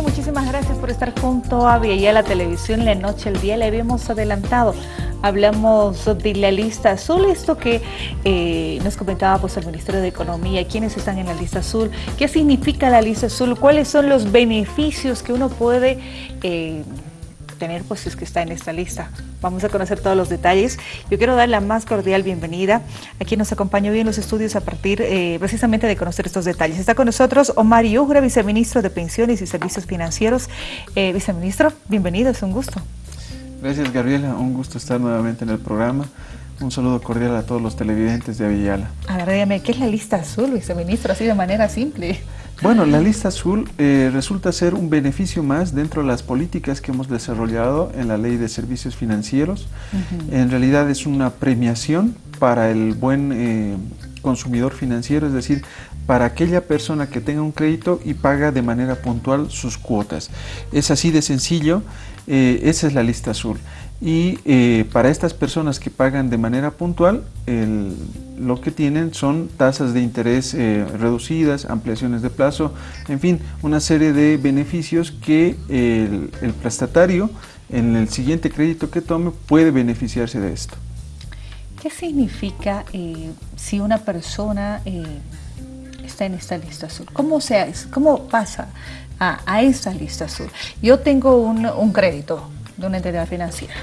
muchísimas gracias por estar junto a Vía la Televisión La Noche, el Día. Le habíamos adelantado. Hablamos de la lista azul, esto que eh, nos comentaba pues, el Ministerio de Economía, quiénes están en la lista azul, qué significa la lista azul, cuáles son los beneficios que uno puede... Eh, tener pues es que está en esta lista. Vamos a conocer todos los detalles. Yo quiero dar la más cordial bienvenida a quien nos acompañó hoy en los estudios a partir eh, precisamente de conocer estos detalles. Está con nosotros Omar Yugra, viceministro de Pensiones y Servicios Financieros. Eh, viceministro, bienvenido, es un gusto. Gracias Gabriela, un gusto estar nuevamente en el programa. Un saludo cordial a todos los televidentes de Avillala. A ver, dígame, ¿qué es la lista azul, viceministro? Así de manera simple. Bueno, la lista azul eh, resulta ser un beneficio más dentro de las políticas que hemos desarrollado en la Ley de Servicios Financieros. En realidad es una premiación para el buen eh, consumidor financiero, es decir, para aquella persona que tenga un crédito y paga de manera puntual sus cuotas. Es así de sencillo, eh, esa es la lista azul. Y eh, para estas personas que pagan de manera puntual, lo que tienen son tasas de interés eh, reducidas, ampliaciones de plazo, en fin, una serie de beneficios que el, prestatario en el siguiente crédito que tome puede beneficiarse de esto. ¿Qué significa si una persona está en esta lista azul? ¿Cómo, se, cómo pasa a, a esta lista azul? Yo tengo un, un, crédito de una entidad financiera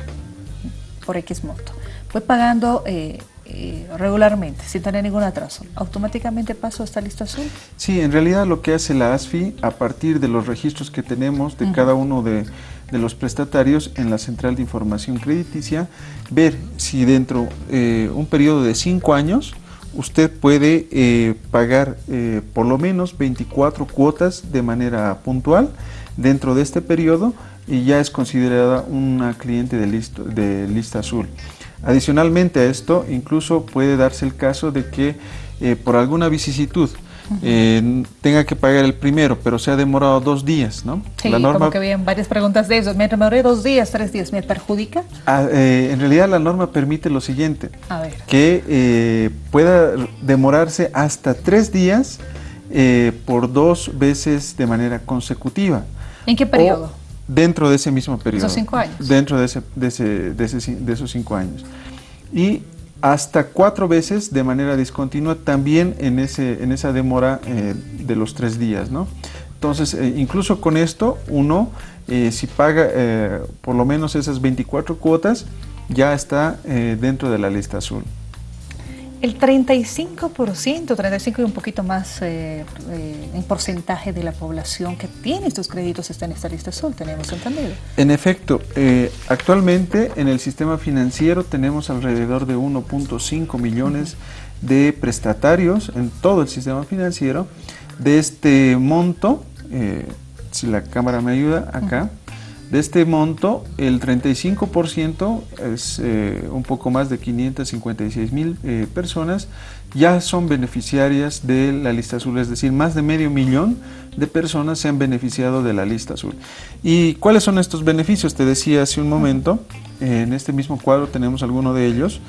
por X monto. Voy pagando eh, eh, regularmente, sin tener ningún atraso. ¿Automáticamente paso a esta lista azul? Sí, en realidad lo que hace la ASFI, a partir de los registros que tenemos de cada uno de, de, los prestatarios en la Central de Información Crediticia, ver si dentro de eh, un periodo de cinco años usted puede eh, pagar eh, por lo menos 24 cuotas de manera puntual dentro de este periodo y ya es considerada una cliente de, de lista azul. Adicionalmente a esto, incluso puede darse el caso de que eh, por alguna vicisitud eh, tenga que pagar el primero, pero se ha demorado dos días, ¿no? Sí, la norma, como que habían varias preguntas de eso. Me demoré dos días, tres días, ¿me perjudica? Ah, eh, en realidad la norma permite lo siguiente, que eh, pueda demorarse hasta tres días por dos veces de manera consecutiva. ¿En qué periodo? dentro de ese mismo periodo. ¿Esos cinco años? Dentro de, ese, de, ese, de, ese, de esos cinco años. Y hasta cuatro veces de manera discontinua también en, ese, en esa demora eh, de los tres días. ¿no? Entonces, eh, incluso con esto, uno, eh, si paga por lo menos esas 24 cuotas, ya está dentro de la lista azul. El 35%, 35 y un poquito más eh, eh, en porcentaje de la población que tiene estos créditos está en esta lista azul, tenemos entendido. En efecto, eh, actualmente en el sistema financiero tenemos alrededor de 1.5 millones de prestatarios en todo el sistema financiero. De este monto, si la cámara me ayuda, acá, de este monto, el 35% es eh, un poco más de 556 mil eh, personas ya son beneficiarias de la lista azul, es decir, más de medio millón de personas se han beneficiado de la lista azul. ¿Y cuáles son estos beneficios? Te decía hace un momento, en este mismo cuadro tenemos algunos de ellos.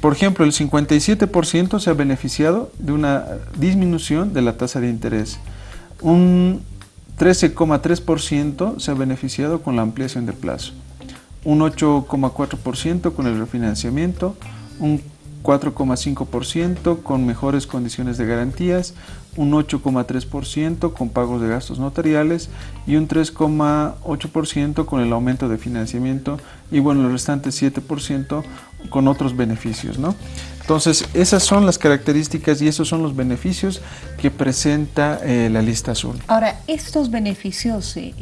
Por ejemplo, el 57% se ha beneficiado de una disminución de la tasa de interés. Un 13,3% se ha beneficiado con la ampliación de plazo, un 8,4% con el refinanciamiento, un 4,5% con mejores condiciones de garantías, un 8,3% con pagos de gastos notariales y un 3,8% con el aumento de financiamiento y bueno, el restante 7% con otros beneficios. ¿no? Entonces, esas son las características y esos son los beneficios que presenta eh, la lista azul. Ahora, estos beneficios eh,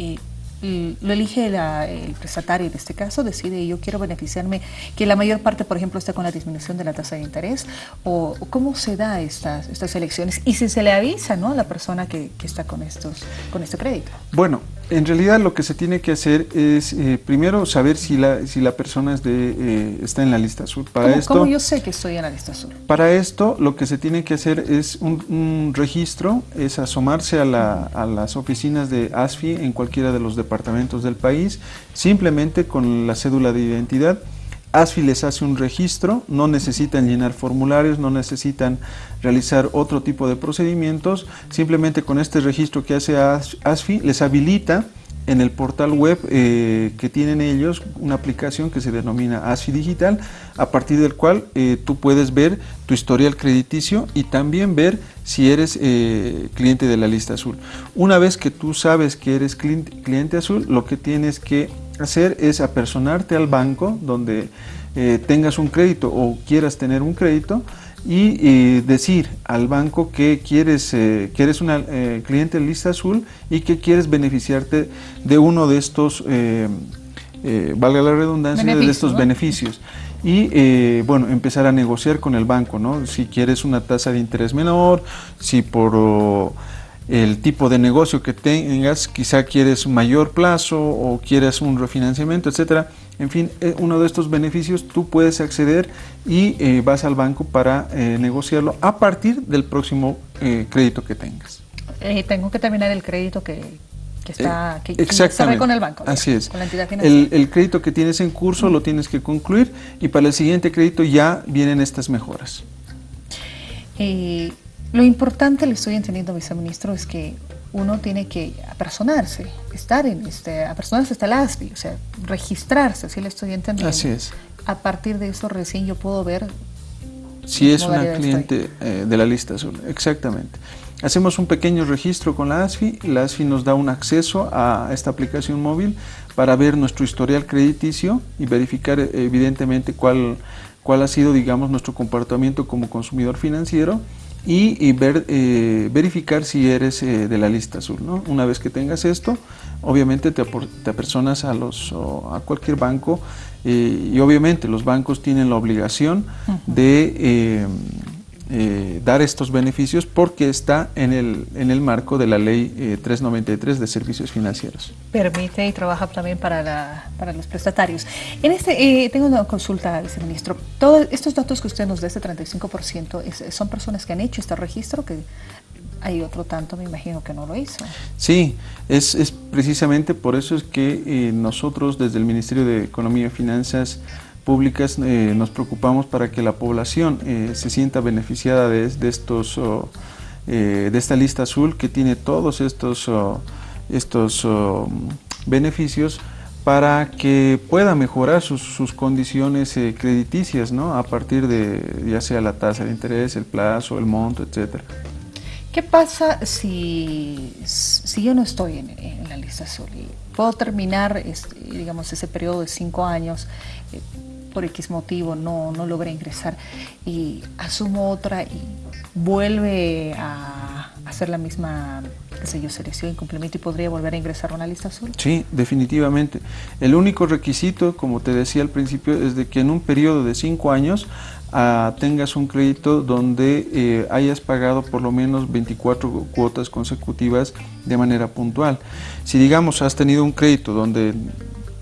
eh, lo elige el prestatario en este caso, decide yo quiero beneficiarme, que la mayor parte, por ejemplo, está con la disminución de la tasa de interés, o cómo se da estas, estas elecciones, y si se le avisa ¿no? a la persona que, que está con, estos, con este crédito. Bueno, en realidad lo que se tiene que hacer es eh, primero saber si la, si la persona es de, eh, está en la lista azul. Para ¿Cómo, esto, ¿Cómo, yo sé que estoy en la lista azul? Para esto lo que se tiene que hacer es un, un registro, es asomarse a, la, a, las oficinas de ASFI en cualquiera de los departamentos del país, simplemente con la cédula de identidad ASFI les hace un registro, no necesitan llenar formularios, no necesitan realizar otro tipo de procedimientos, simplemente con este registro que hace ASFI les habilita en el portal web eh, que tienen ellos, una aplicación que se denomina ASFI Digital, a partir del cual eh, tú puedes ver tu historial crediticio y también ver si eres eh, cliente de la lista azul. Una vez que tú sabes que eres cliente azul, lo que tienes que hacer es apersonarte al banco donde tengas un crédito o quieras tener un crédito y decir al banco que quieres eh, que eres una eh, cliente lista azul y que quieres beneficiarte de uno de estos eh, valga la redundancia de estos beneficios. Y bueno empezar a negociar con el banco no si quieres una tasa de interés menor si por el tipo de negocio que tengas, quizá quieres un mayor plazo o quieres un refinanciamiento, etcétera. En fin, eh, uno de estos beneficios tú puedes acceder y eh, vas al banco para eh, negociarlo a partir del próximo crédito que tengas. tengo que terminar el crédito que, está que, exactamente. con el banco. Así es. Con la entidad el, el, crédito que tienes en curso lo tienes que concluir y para el siguiente crédito ya vienen estas mejoras. Lo importante, le estoy entendiendo, viceministro, es que uno tiene que apersonarse, estar en este, apersonarse hasta el ASPI, o sea, registrarse, así le estoy entendiendo. Así es. A partir de eso recién yo puedo ver si es una cliente eh, de la lista azul, exactamente. Hacemos un pequeño registro con la ASFI, la ASFI nos da un acceso a esta aplicación móvil para ver nuestro historial crediticio y verificar eh, evidentemente cuál, cuál ha sido, digamos, nuestro comportamiento como consumidor financiero y, ver, eh, verificar si eres eh, de la lista azul. ¿no? Una vez que tengas esto, obviamente te, te apersonas a, los, a cualquier banco eh, y obviamente los bancos tienen la obligación de eh, dar estos beneficios porque está en el, en el marco de la ley 393 eh, de servicios financieros. Permite y trabaja también para, la, para los prestatarios. En este, eh, tengo una consulta, viceministro. Todos estos datos que usted nos da, este 35%, ¿son personas que han hecho este registro? que hay otro tanto, me imagino que no lo hizo. Sí, es, es precisamente por eso es que nosotros desde el Ministerio de Economía y Finanzas públicas eh, nos preocupamos para que la población eh, se sienta beneficiada de, estos eh, de esta lista azul que tiene todos estos estos beneficios para que pueda mejorar sus, condiciones crediticias ¿no? a partir de ya sea la tasa de interés, el plazo, el monto, etcétera. ¿Qué pasa si, si yo no estoy en, la lista azul y puedo terminar este, digamos, ese periodo de cinco años por X motivo no, no logré ingresar y asumo otra y vuelve a hacer la misma, qué sé selección cumplimiento y podría volver a ingresar a una lista azul? Sí, definitivamente. El único requisito, como te decía al principio, es de que en un periodo de cinco años ah, tengas un crédito donde eh, hayas pagado por lo menos 24 cuotas consecutivas de manera puntual. Si digamos has tenido un crédito donde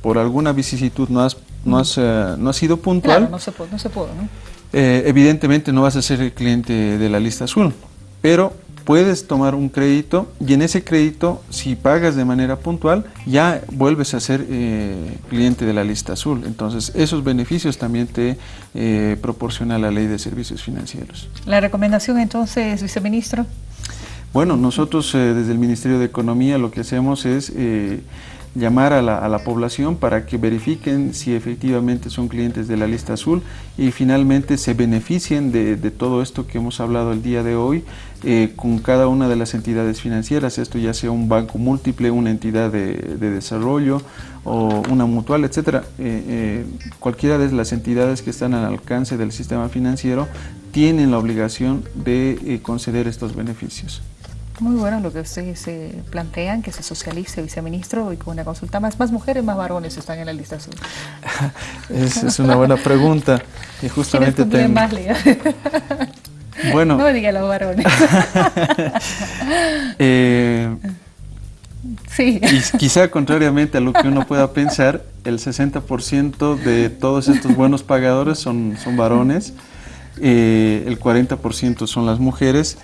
por alguna vicisitud no has no has, eh, no sido puntual, claro, no se puede, no se puede ¿no? Eh, evidentemente no vas a ser el cliente de la lista azul, pero puedes tomar un crédito y en ese crédito, si pagas de manera puntual, ya vuelves a ser eh, cliente de la lista azul. Entonces, esos beneficios también te proporciona la ley de servicios financieros. La recomendación entonces, viceministro. Bueno, nosotros desde el Ministerio de Economía lo que hacemos es llamar a la, población para que verifiquen si efectivamente son clientes de la lista azul y finalmente se beneficien de, todo esto que hemos hablado el día de hoy eh, con cada una de las entidades financieras, esto ya sea un banco múltiple, una entidad de, desarrollo o una mutual, etcétera. Eh, eh, cualquiera de las entidades que están al alcance del sistema financiero tienen la obligación de conceder estos beneficios. Muy bueno lo que ustedes se plantean, que se socialice, viceministro, y con una consulta más. ¿Más mujeres, más varones están en la lista azul? Es una buena pregunta. Y justamente tengo... más, Bueno. No diga los varones. eh, sí. Y quizá contrariamente a lo que uno pueda pensar, el 60% de todos estos buenos pagadores son, son varones, eh, el 40% son las mujeres.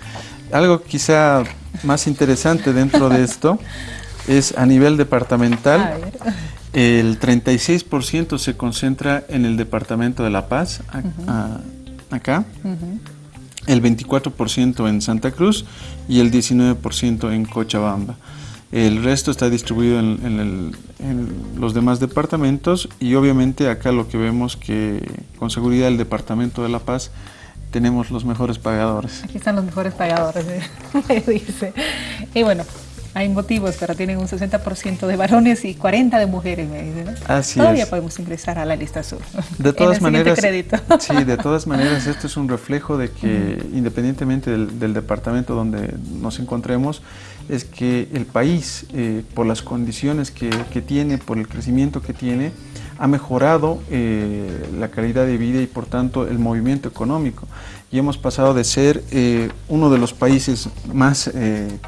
Algo quizá más interesante dentro de esto es a nivel departamental, el 36% se concentra en el departamento de La Paz, acá, el 24% en Santa Cruz y el 19% en Cochabamba. el resto está distribuido en, los demás departamentos y obviamente acá lo que vemos que con seguridad el Departamento de La Paz tenemos los mejores pagadores. Aquí están los mejores pagadores, ¿eh? dice. Y bueno, hay motivos, pero tienen un 60% de varones y 40% de mujeres, me dicen. Así Todavía podemos ingresar a la lista azul. De todas maneras, sí, de todas maneras, esto es un reflejo de que independientemente del, departamento donde nos encontremos, es que el país, eh, por las condiciones que, que, tiene, por el crecimiento que tiene, ha mejorado eh, la calidad de vida y por tanto el movimiento económico. Y hemos pasado de ser eh, uno de los países más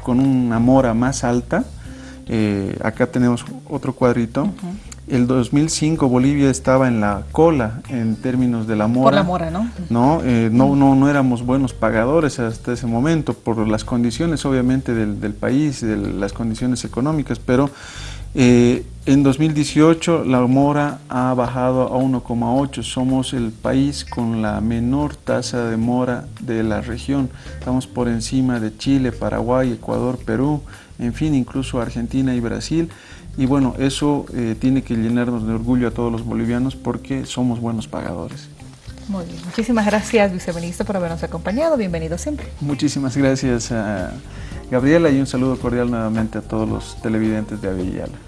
con una mora más alta, acá tenemos otro cuadrito, el 2005 Bolivia estaba en la cola en términos de la mora. Por la mora, ¿no? No, eh, no, no, no éramos buenos pagadores hasta ese momento por las condiciones obviamente del, del país, de las condiciones económicas, pero eh, en 2018 la mora ha bajado a 1,8, somos el país con la menor tasa de mora de la región, estamos por encima de Chile, Paraguay, Ecuador, Perú, en fin, incluso Argentina y Brasil. Y bueno, eso eh, tiene que llenarnos de orgullo a todos los bolivianos porque somos buenos pagadores. Muy bien. Muchísimas gracias, viceministro, por habernos acompañado. Bienvenido siempre. Muchísimas gracias a Gabriela y un saludo cordial nuevamente a todos los televidentes de Avellala.